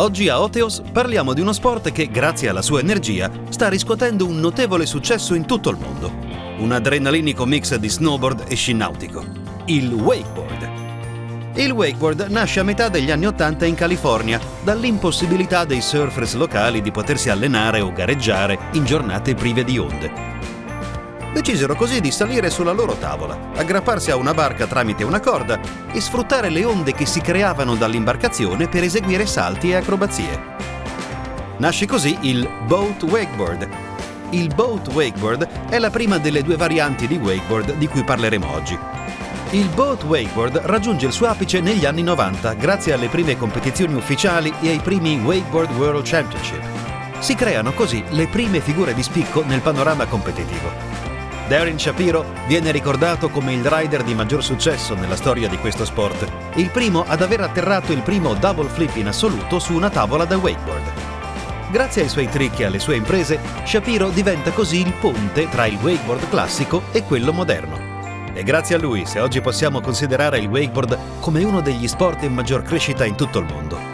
Oggi a Oteos parliamo di uno sport che, grazie alla sua energia, sta riscuotendo un notevole successo in tutto il mondo. Un adrenalinico mix di snowboard e sci nautico. Il wakeboard. Il wakeboard nasce a metà degli anni Ottanta in California, dall'impossibilità dei surfers locali di potersi allenare o gareggiare in giornate prive di onde. Decisero così di salire sulla loro tavola, aggrapparsi a una barca tramite una corda e sfruttare le onde che si creavano dall'imbarcazione per eseguire salti e acrobazie. Nasce così il boat wakeboard. Il boat wakeboard è la prima delle due varianti di wakeboard di cui parleremo oggi. Il boat wakeboard raggiunge il suo apice negli anni 90 grazie alle prime competizioni ufficiali e ai primi Wakeboard World Championship. Si creano così le prime figure di spicco nel panorama competitivo. Darren Shapiro viene ricordato come il rider di maggior successo nella storia di questo sport, il primo ad aver atterrato il primo double flip in assoluto su una tavola da wakeboard. Grazie ai suoi trick e alle sue imprese, Shapiro diventa così il ponte tra il wakeboard classico e quello moderno. E grazie a lui se oggi possiamo considerare il wakeboard come uno degli sport in maggior crescita in tutto il mondo.